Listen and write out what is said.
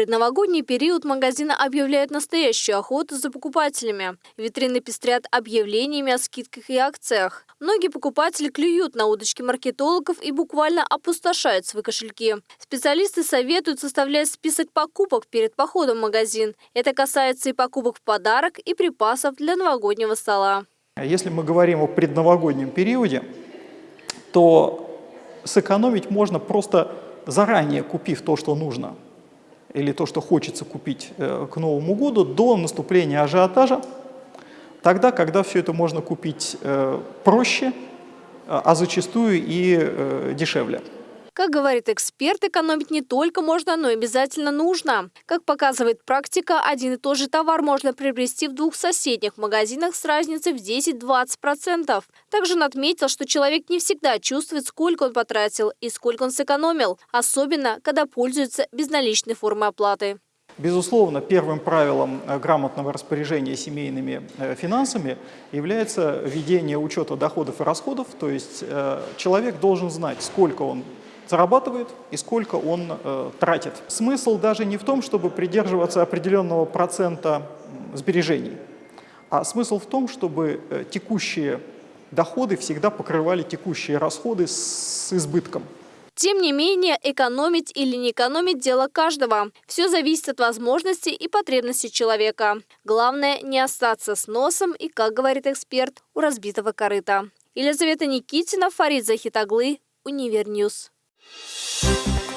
предновогодний период магазины объявляют настоящую охоту за покупателями. Витрины пестрят объявлениями о скидках и акциях. Многие покупатели клюют на удочки маркетологов и буквально опустошают свои кошельки. Специалисты советуют составлять список покупок перед походом в магазин. Это касается и покупок в подарок, и припасов для новогоднего стола. Если мы говорим о предновогоднем периоде, то сэкономить можно просто заранее купив то, что нужно, или то, что хочется купить э, к Новому году, до наступления ажиотажа, тогда, когда все это можно купить э, проще, а зачастую и э, дешевле. Как говорит эксперт, экономить не только можно, но и обязательно нужно. Как показывает практика, один и тот же товар можно приобрести в двух соседних магазинах с разницей в 10-20%. Также он отметил, что человек не всегда чувствует, сколько он потратил и сколько он сэкономил, особенно когда пользуется безналичной формой оплаты. Безусловно, первым правилом э, грамотного распоряжения семейными э, финансами является ведение учета доходов и расходов, то есть э, человек должен знать, сколько он зарабатывает и сколько он э, тратит. Смысл даже не в том, чтобы придерживаться определенного процента сбережений, а смысл в том, чтобы э, текущие доходы всегда покрывали текущие расходы с избытком. Тем не менее, экономить или не экономить – дело каждого. Все зависит от возможностей и потребностей человека. Главное – не остаться с носом и, как говорит эксперт, у разбитого корыта. Елизавета Никитина, Фарид Захит оглы, Univer News. Thank you